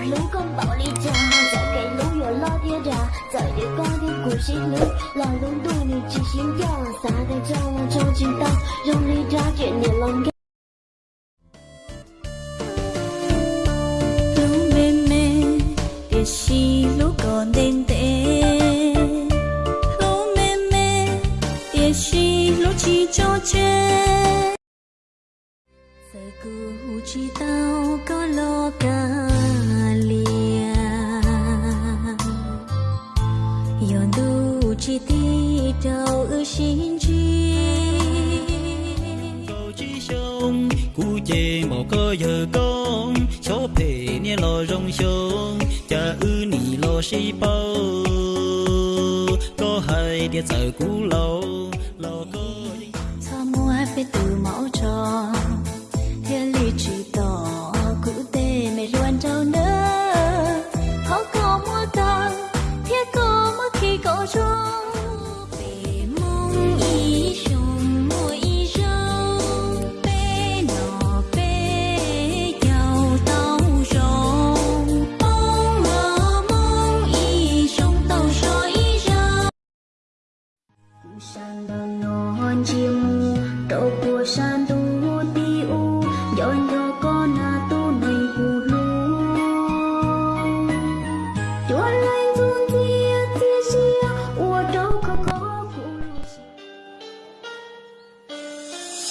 rồi lũ con bạo ly cha Giờ cái lũ nhỏ lo thiên ra Giờ đứa con thiên của sinh lũ Là lũ tôi thì chỉ xin cho Xa thành cho lòng cho chính ta. Rông ly ra chuyện nhiều lòng ghét Hãy subscribe cho kênh Ghiền Mì Gõ Để không bỏ lỡ những video hấp dẫn chế mô cơ có giờ con số phê nia lo rong sông cha ư nì lo xí bao. Có hai địa sợ cú lâu lo có Sao mua phải từ mẫu trò Thiên lý chỉ tỏ Cụ tê mày luôn trâu nữa khó có mua tòn Thiết có mất khi có trông San đang non chim đậu của san tu tiu u dõi con na tu này phù lu. Chúa lên dương kia tia xia ua đâu có có phụ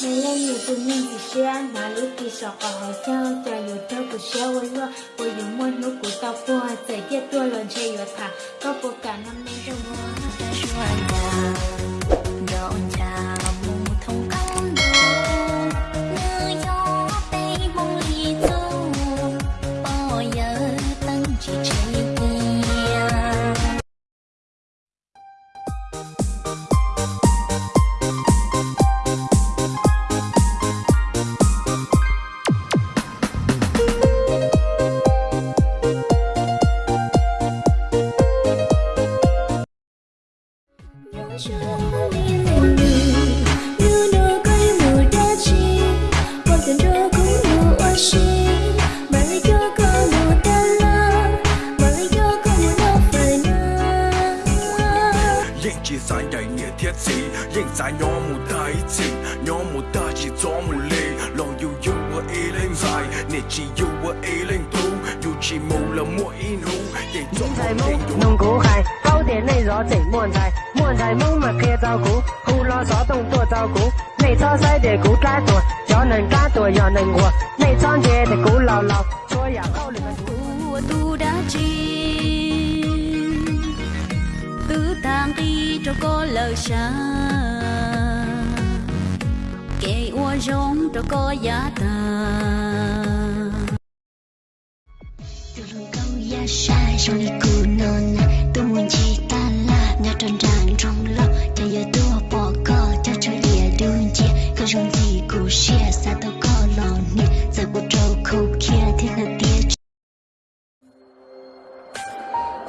Mày lên nhiều tự nhiên thì xe Mà lúc kỳ sọ có hỏi sao Chả dù thơ của xe quay lua Của dù muôn lúc của tao qua Giải tiết tua lần chê dù thả. Có bộ cả năm nay 晒人嘅铁字，认晒我冇大字，我冇大字咗冇力，浪要要我一零晒，你只要我一零到，要只冇了我一路，亦做现在冇弄古系勾点内rõ整满齐， 满齐冇咪嘅照顾，胡乱所动多照顾，你操细嘅古加多，有能加多有能活，你装嘢嘅古流流，所有勾你嘅古。 của tu đã chi tứ tang đi cho có lời xa kể ua rong cho có giá ta Từ câu ya sai trong đi cù non tôi muốn chỉ ta nhà trong lo cho giờ tôi bỏ cò cho cho lìa đường chia. Có trong gì cù xia, xa tôi có lò nè giờ bộ trâu khâu kia thì là tia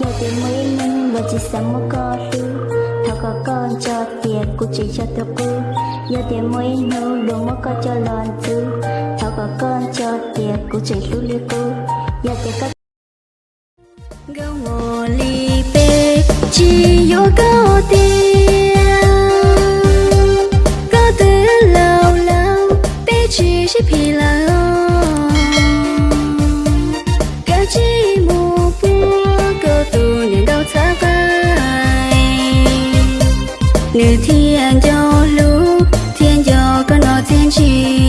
Giờ tiền mới mình và chỉ sống một có tư. Thảo có con cho tiền của chỉ cho tôi cư Giờ tiền mới nâu đồ mất có cho lòn tư. Thảo có con cho tiền của chỉ lưu liệu cư Giờ thiên cho lũ thiên cho con nó thiên chi